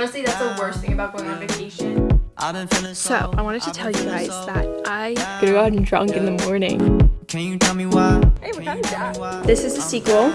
Honestly, that's the worst thing about going on vacation. So, I wanted to tell you guys that I grew out drunk in the morning. Can you tell me why? Hey, what kind of that? This is the sequel.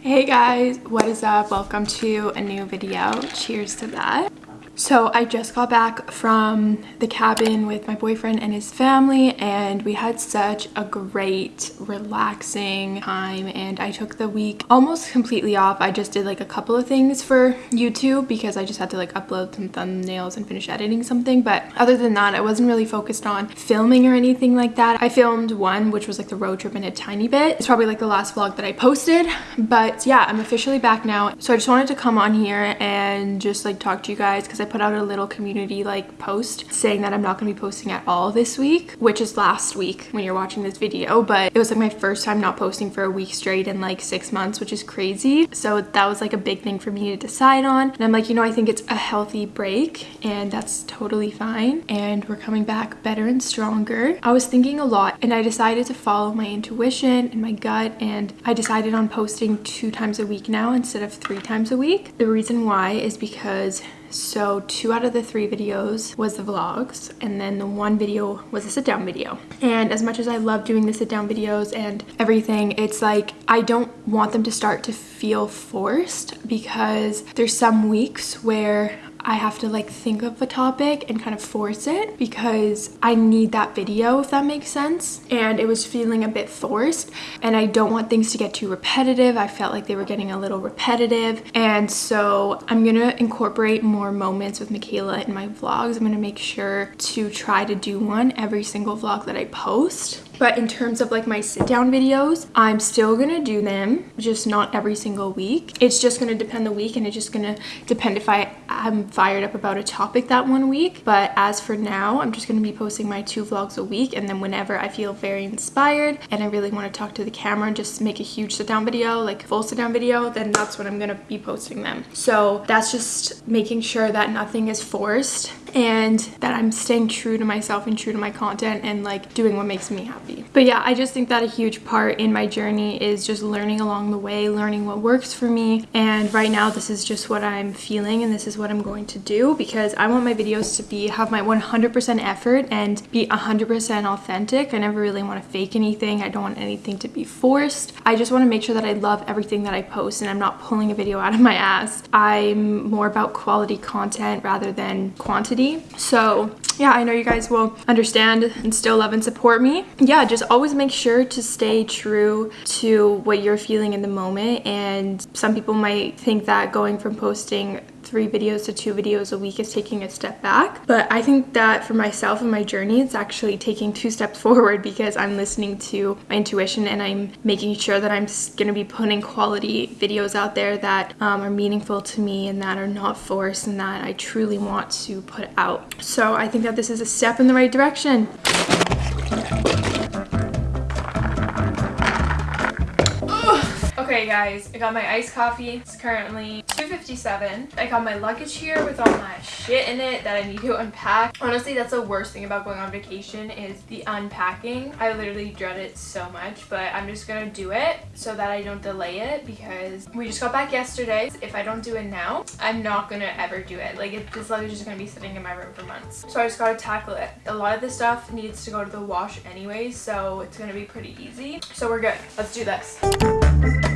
Hey guys, what is up? Welcome to a new video. Cheers to that. So I just got back from the cabin with my boyfriend and his family and we had such a great relaxing time and I took the week almost completely off. I just did like a couple of things for YouTube because I just had to like upload some thumbnails and finish editing something but other than that I wasn't really focused on filming or anything like that. I filmed one which was like the road trip in a tiny bit. It's probably like the last vlog that I posted but yeah I'm officially back now so I just wanted to come on here and just like talk to you guys because I put out a little community like post saying that I'm not going to be posting at all this week, which is last week when you're watching this video, but it was like my first time not posting for a week straight in like six months, which is crazy. So that was like a big thing for me to decide on. And I'm like, you know, I think it's a healthy break and that's totally fine. And we're coming back better and stronger. I was thinking a lot and I decided to follow my intuition and my gut and I decided on posting two times a week now instead of three times a week. The reason why is because so two out of the three videos was the vlogs and then the one video was a sit down video. And as much as I love doing the sit down videos and everything, it's like I don't want them to start to feel forced because there's some weeks where I have to like think of a topic and kind of force it because I need that video if that makes sense. And it was feeling a bit forced and I don't want things to get too repetitive. I felt like they were getting a little repetitive. And so I'm gonna incorporate more moments with Michaela in my vlogs. I'm gonna make sure to try to do one every single vlog that I post but in terms of like my sit down videos, I'm still gonna do them, just not every single week. It's just gonna depend the week and it's just gonna depend if I am fired up about a topic that one week. But as for now, I'm just gonna be posting my two vlogs a week and then whenever I feel very inspired and I really wanna talk to the camera and just make a huge sit down video, like full sit down video, then that's when I'm gonna be posting them. So that's just making sure that nothing is forced and that I'm staying true to myself and true to my content and like doing what makes me happy. But yeah, I just think that a huge part in my journey is just learning along the way, learning what works for me. And right now this is just what I'm feeling and this is what I'm going to do because I want my videos to be have my 100% effort and be 100% authentic. I never really want to fake anything. I don't want anything to be forced. I just want to make sure that I love everything that I post and I'm not pulling a video out of my ass. I'm more about quality content rather than quantity so yeah, I know you guys will understand and still love and support me. Yeah, just always make sure to stay true to what you're feeling in the moment. And some people might think that going from posting three videos to two videos a week is taking a step back. But I think that for myself and my journey, it's actually taking two steps forward because I'm listening to my intuition and I'm making sure that I'm going to be putting quality videos out there that um, are meaningful to me and that are not forced and that I truly want to put out. So I think that this is a step in the right direction. Okay guys, I got my iced coffee. It's currently 2.57. I got my luggage here with all my shit in it that I need to unpack. Honestly, that's the worst thing about going on vacation is the unpacking. I literally dread it so much, but I'm just gonna do it so that I don't delay it because we just got back yesterday. If I don't do it now, I'm not gonna ever do it. Like it, this luggage is gonna be sitting in my room for months. So I just gotta tackle it. A lot of this stuff needs to go to the wash anyway, so it's gonna be pretty easy. So we're good. Let's do this.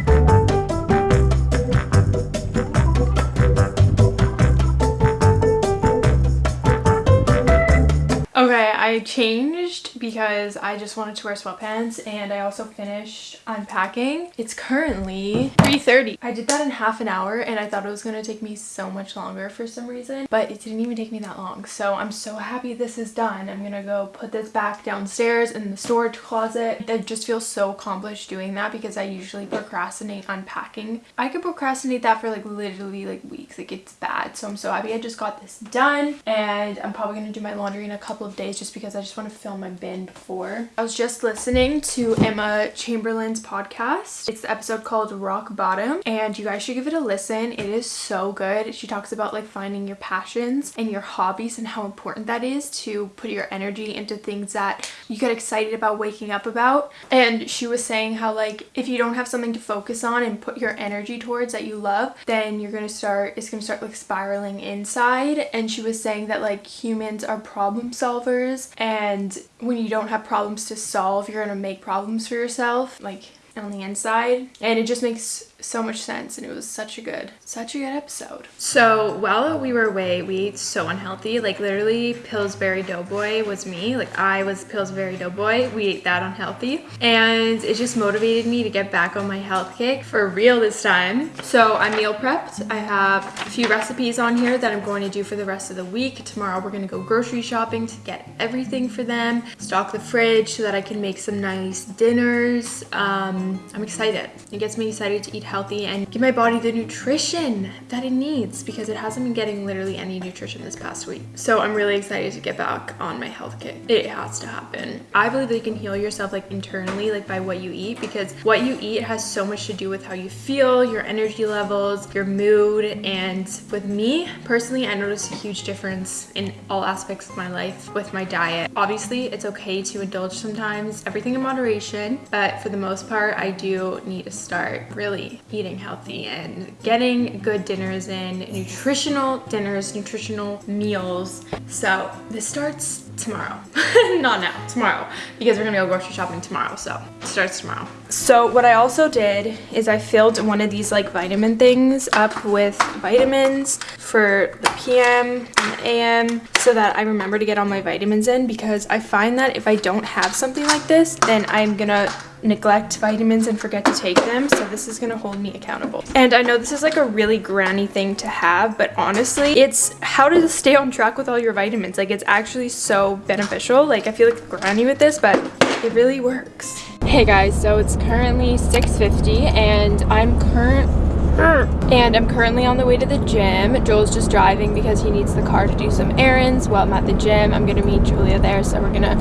I changed because I just wanted to wear sweatpants and I also finished unpacking. It's currently 3.30. I did that in half an hour and I thought it was going to take me so much longer for some reason, but it didn't even take me that long. So I'm so happy this is done. I'm going to go put this back downstairs in the storage closet. I just feel so accomplished doing that because I usually procrastinate unpacking. I could procrastinate that for like literally like weeks. Like it's bad. So I'm so happy I just got this done and I'm probably going to do my laundry in a couple of days just because I just want to film my been before. I was just listening to Emma Chamberlain's podcast. It's the episode called Rock Bottom, and you guys should give it a listen. It is so good. She talks about like finding your passions and your hobbies and how important that is to put your energy into things that you get excited about waking up about. And she was saying how like if you don't have something to focus on and put your energy towards that you love, then you're gonna start it's gonna start like spiraling inside. And she was saying that like humans are problem solvers and when you don't have problems to solve, you're gonna make problems for yourself. Like on the inside and it just makes so much sense and it was such a good such a good episode. So while we were away we ate so unhealthy. Like literally pillsbury doughboy was me. Like i was pillsbury doughboy. We ate that unhealthy. And it just motivated me to get back on my health kick for real this time. So i meal prepped. I have a few recipes on here that i'm going to do for the rest of the week. Tomorrow we're going to go grocery shopping to get everything for them stock the fridge so that i can make some nice dinners. Um, i'm excited. It gets me excited to eat healthy and give my body the nutrition that it needs because it hasn't been getting literally any nutrition this past week. So I'm really excited to get back on my health kick. It has to happen. I believe that you can heal yourself like internally, like by what you eat because what you eat has so much to do with how you feel, your energy levels, your mood. And with me personally, I noticed a huge difference in all aspects of my life with my diet. Obviously, it's okay to indulge sometimes, everything in moderation, but for the most part, I do need to start really eating healthy and getting good dinners in, nutritional dinners, nutritional meals. So this starts tomorrow. Not now, tomorrow. Because we're gonna go grocery shopping tomorrow, so it starts tomorrow. So what I also did is I filled one of these like vitamin things up with vitamins for the PM and the AM so that I remember to get all my vitamins in because I find that if I don't have something like this, then I'm gonna neglect vitamins and forget to take them so this is gonna hold me accountable. And i know this is like a really granny thing to have but honestly it's how to stay on track with all your vitamins. Like it's actually so beneficial. Like i feel like granny with this but it really works hey guys so it's currently 6:50, and i'm current and I'm currently on the way to the gym. Joel's just driving because he needs the car to do some errands while I'm at the gym. I'm gonna meet Julia there, so we're gonna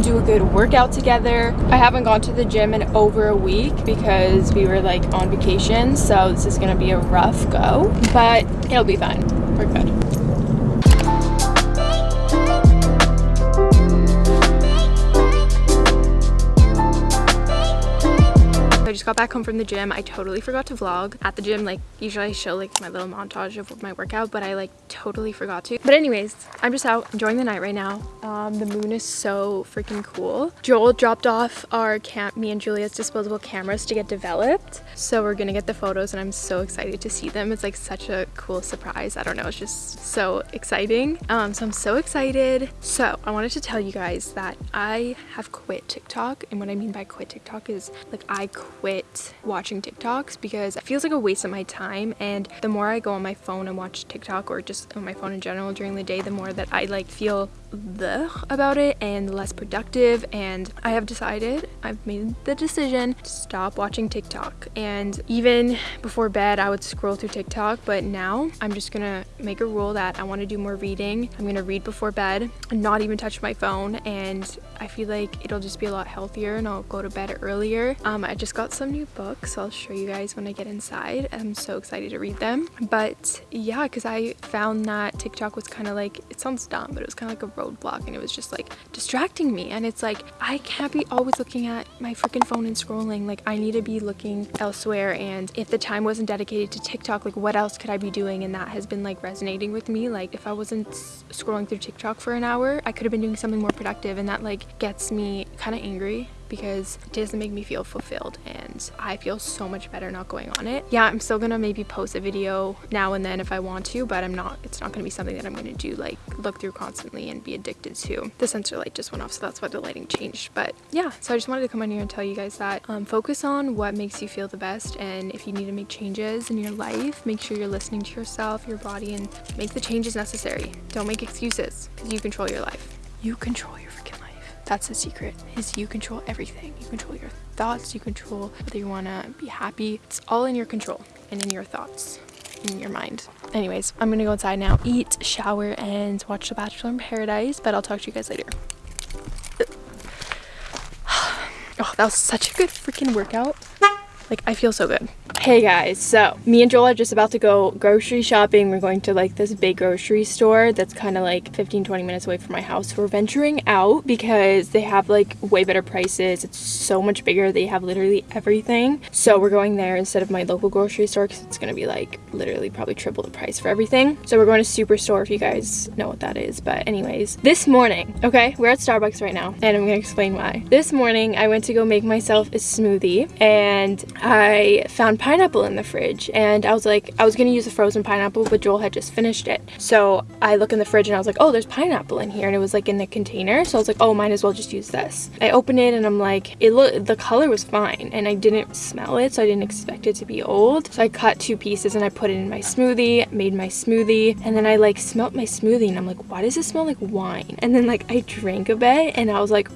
do a good workout together. I haven't gone to the gym in over a week because we were like on vacation, so this is gonna be a rough go, but it'll be fine. We're good. Got back home from the gym. I totally forgot to vlog at the gym. Like usually I show like my little montage of my workout, but I like totally forgot to. But anyways, I'm just out enjoying the night right now. Um, the moon is so freaking cool. Joel dropped off our camp, me and Julia's disposable cameras to get developed. So we're gonna get the photos and I'm so excited to see them. It's like such a cool surprise. I don't know, it's just so exciting. Um, so I'm so excited. So I wanted to tell you guys that I have quit TikTok. And what I mean by quit TikTok is like I quit quit watching TikToks because it feels like a waste of my time and the more I go on my phone and watch TikTok or just on my phone in general during the day the more that I like feel about it and less productive and I have decided I've made the decision to stop watching TikTok. And even before bed I would scroll through TikTok but now I'm just gonna make a rule that I want to do more reading. I'm gonna read before bed and not even touch my phone and I feel like it'll just be a lot healthier and I'll go to bed earlier. Um, I just got some new books I'll show you guys when I get inside I'm so excited to read them. But yeah because I found that TikTok was kind of like it sounds dumb but it was kind of like a roadblock and it was just like distracting me. And it's like I can't be always looking at my freaking phone and scrolling. Like I need to be looking elsewhere. And if the time wasn't dedicated to TikTok like what else could I be doing? And that has been like resonating with me. Like if I wasn't scrolling through TikTok for an hour I could have been doing something more productive. And that like gets me kind of angry because it doesn't make me feel fulfilled and I feel so much better not going on it. Yeah, I'm still gonna maybe post a video now and then if I want to, but I'm not, it's not gonna be something that I'm gonna do like look through constantly and be addicted to. The sensor light just went off, so that's why the lighting changed. But yeah, so I just wanted to come on here and tell you guys that um, focus on what makes you feel the best and if you need to make changes in your life, make sure you're listening to yourself, your body, and make the changes necessary. Don't make excuses because you control your life. You control your that's the secret, is you control everything. You control your thoughts, you control whether you wanna be happy. It's all in your control and in your thoughts, in your mind. Anyways, I'm gonna go inside now, eat, shower, and watch The Bachelor in Paradise, but I'll talk to you guys later. Oh that was such a good freaking workout. Like, I feel so good. Hey guys, so me and Joel are just about to go grocery shopping. We're going to like this big grocery store that's kind of like 15 20 minutes away from my house. We're venturing out because they have like way better prices. It's so much bigger. They have literally everything. So we're going there instead of my local grocery store because it's gonna be like literally probably triple the price for everything. So we're going to Superstore if you guys know what that is. But anyways, this morning, okay, we're at Starbucks right now and I'm gonna explain why. This morning I went to go make myself a smoothie and I found pineapple in the fridge and I was like, I was gonna use a frozen pineapple, but Joel had just finished it. So I look in the fridge and I was like, oh, there's pineapple in here. And it was like in the container. So I was like, oh, might as well just use this. I open it and I'm like, it look the color was fine and I didn't smell it. So I didn't expect it to be old. So I cut two pieces and I put it in my smoothie, made my smoothie. And then I like smelt my smoothie and I'm like, why does it smell like wine? And then like I drank a bit and I was like,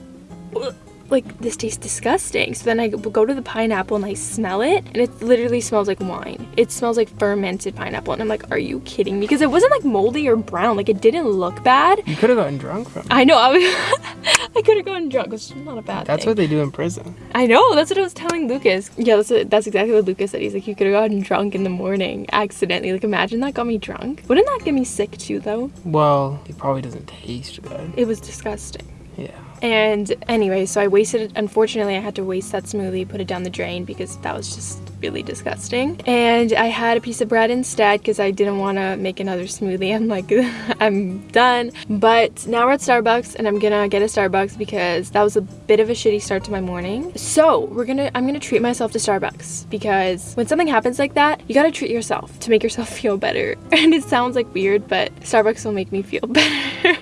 Ugh like this tastes disgusting. So then i go to the pineapple and i smell it and it literally smells like wine. It smells like fermented pineapple and i'm like are you kidding me? Because it wasn't like moldy or brown. Like it didn't look bad. You could have gotten drunk from it. I know i, I could have gotten drunk. It's not a bad thing. that's thing. what they do in prison. I know that's what i was telling lucas. Yeah that's, what, that's exactly what lucas said. He's like you could have gotten drunk in the morning accidentally. Like imagine that got me drunk. Wouldn't that get me sick too though? Well it probably doesn't taste good. It was disgusting. Yeah and anyway, so I wasted it. Unfortunately, I had to waste that smoothie, put it down the drain because that was just really disgusting. And I had a piece of bread instead because I didn't want to make another smoothie. I'm like, I'm done. But now we're at Starbucks and I'm gonna get a Starbucks because that was a bit of a shitty start to my morning. So we're gonna, I'm gonna treat myself to Starbucks because when something happens like that, you gotta treat yourself to make yourself feel better. And it sounds like weird, but Starbucks will make me feel better.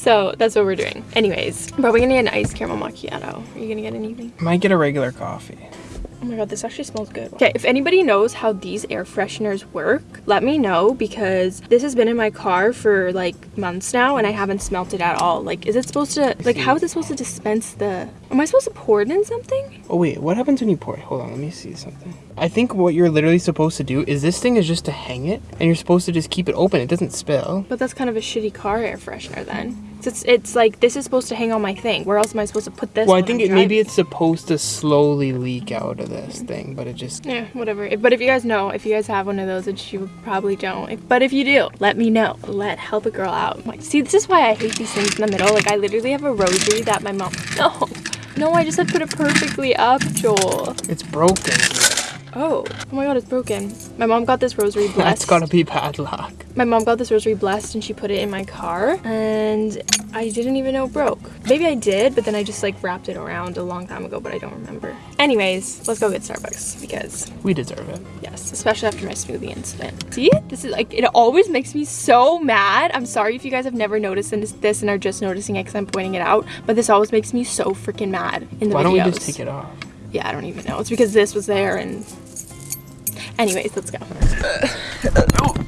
So that's what we're doing. Anyways, but we're gonna get an iced caramel macchiato. Are you gonna get anything? Might get a regular coffee. Oh my god, this actually smells good. Okay, if anybody knows how these air fresheners work, let me know because this has been in my car for like months now and I haven't smelt it at all. Like, is it supposed to, like, how is it supposed to dispense the, am I supposed to pour it in something? Oh wait, what happens when you pour it? Hold on, let me see something. I think what you're literally supposed to do is this thing is just to hang it and you're supposed to just keep it open. It doesn't spill. But that's kind of a shitty car air freshener then. It's, it's like this is supposed to hang on my thing. Where else am I supposed to put this? Well, I think it, maybe it's supposed to slowly leak out of this thing, but it just yeah, whatever. But if you guys know, if you guys have one of those, which you probably don't, if, but if you do, let me know. Let help a girl out. Like, see, this is why I hate these things in the middle. Like, I literally have a rosary that my mom. No, no, I just had put it perfectly up, Joel. It's broken. Oh, oh my god, it's broken. My mom got this rosary blessed. That's gotta be bad luck. My mom got this rosary blessed and she put it in my car and I didn't even know it broke. Maybe I did, but then I just like wrapped it around a long time ago, but I don't remember. Anyways, let's go get Starbucks because we deserve it. Yes, especially after my smoothie incident. See, this is like, it always makes me so mad. I'm sorry if you guys have never noticed this and are just noticing it because I'm pointing it out, but this always makes me so freaking mad in the Why videos. don't we just take it off? Yeah, I don't even know. It's because this was there and... Anyways, let's go. Uh, uh,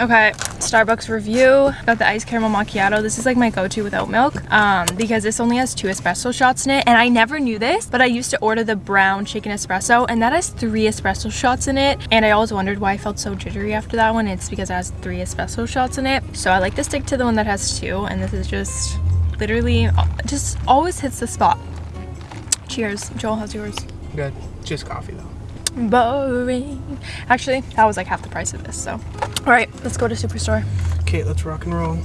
Okay, Starbucks review. Got the iced caramel macchiato. This is like my go-to with oat milk um, because this only has two espresso shots in it. And I never knew this, but I used to order the brown chicken espresso and that has three espresso shots in it. And I always wondered why I felt so jittery after that one. It's because it has three espresso shots in it. So I like to stick to the one that has two. And this is just literally just always hits the spot. Cheers. Joel, how's yours? Good. Just coffee though boring actually that was like half the price of this so all right let's go to superstore okay let's rock and roll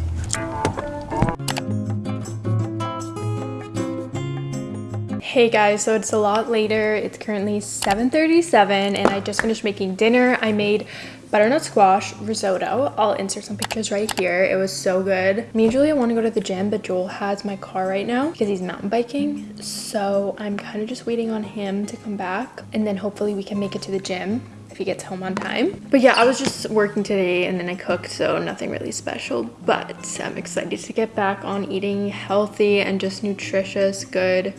Hey guys, so it's a lot later. It's currently 7.37 and I just finished making dinner. I made butternut squash risotto. I'll insert some pictures right here. It was so good. Me and Julia want to go to the gym, but Joel has my car right now because he's mountain biking. So I'm kind of just waiting on him to come back and then hopefully we can make it to the gym if he gets home on time. But yeah, I was just working today and then I cooked, so nothing really special. But I'm excited to get back on eating healthy and just nutritious, good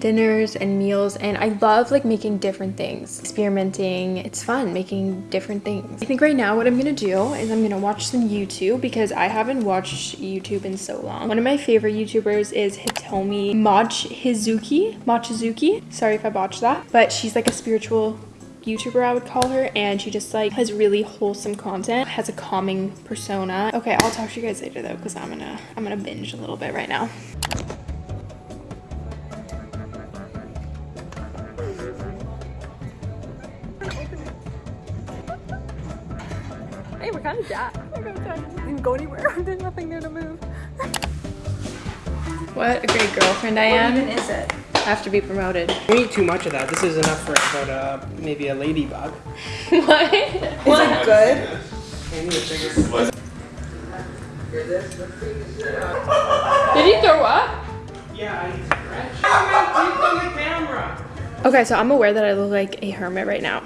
dinners and meals and I love like making different things experimenting. It's fun making different things. I think right now what I'm gonna do is I'm gonna watch some YouTube because I haven't watched YouTube in so long. One of my favorite YouTubers is Hitomi Mochizuki Mochizuki sorry if I botched that. But she's like a spiritual YouTuber, I would call her, and she just like has really wholesome content, has a calming persona. Okay, I'll talk to you guys later though, because I'm gonna I'm gonna binge a little bit right now. Kind of jacked. Didn't go anywhere. There's nothing there to move. What a great girlfriend I am. What even is it? have to be promoted. You eat too much of that. This is enough for about uh, maybe a ladybug. what? Is it good? I need a bigger- Did he throw up? Yeah, I stretch. on the camera. Okay, so I'm aware that I look like a hermit right now.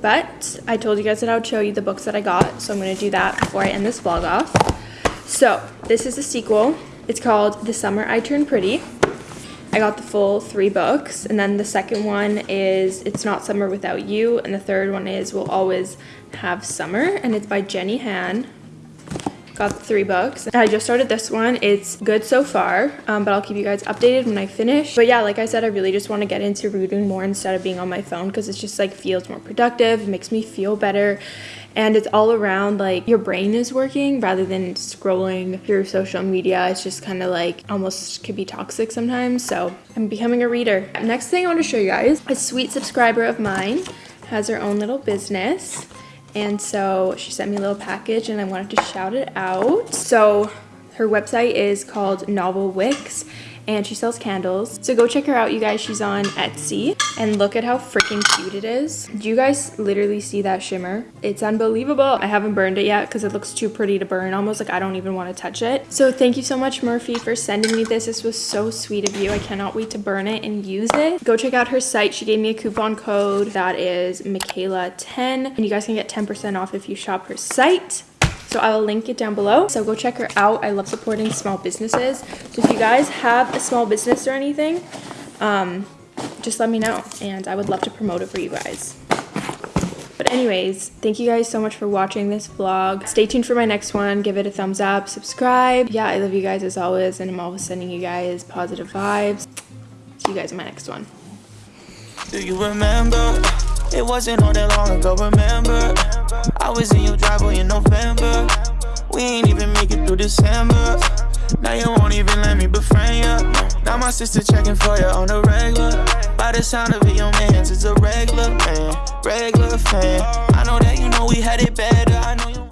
But I told you guys that I would show you the books that I got, so I'm gonna do that before I end this vlog off. So, this is a sequel. It's called The Summer I Turned Pretty. I got the full three books, and then the second one is It's Not Summer Without You, and the third one is We'll Always Have Summer, and it's by Jenny Han. Got three books. I just started this one. It's good so far, um, but I'll keep you guys updated when I finish. But yeah, like I said, I really just want to get into reading more instead of being on my phone because it's just like feels more productive. It makes me feel better. And it's all around like your brain is working rather than scrolling through social media. It's just kind of like almost could be toxic sometimes. So I'm becoming a reader. Next thing I want to show you guys, a sweet subscriber of mine has her own little business. And so she sent me a little package and I wanted to shout it out. So her website is called Novel Wicks and she sells candles. So go check her out, you guys. She's on Etsy and look at how freaking cute it is. Do you guys literally see that shimmer? It's unbelievable. I haven't burned it yet because it looks too pretty to burn. Almost like I don't even want to touch it. So thank you so much, Murphy, for sending me this. This was so sweet of you. I cannot wait to burn it and use it. Go check out her site. She gave me a coupon code that is Michaela10 and you guys can get 10% off if you shop her site. So I will link it down below. So go check her out. I love supporting small businesses. So if you guys have a small business or anything, um, just let me know and I would love to promote it for you guys. But anyways, thank you guys so much for watching this vlog. Stay tuned for my next one. Give it a thumbs up, subscribe. Yeah, I love you guys as always and I'm always sending you guys positive vibes. See you guys in my next one. Do you remember? It wasn't all that long ago, remember? I was in your driveway in November. We ain't even make it through December. Now you won't even let me befriend you. Now my sister checking for you on the regular. By the sound of it, your man's is a regular man, regular fan. I know that you know we had it better. I know you.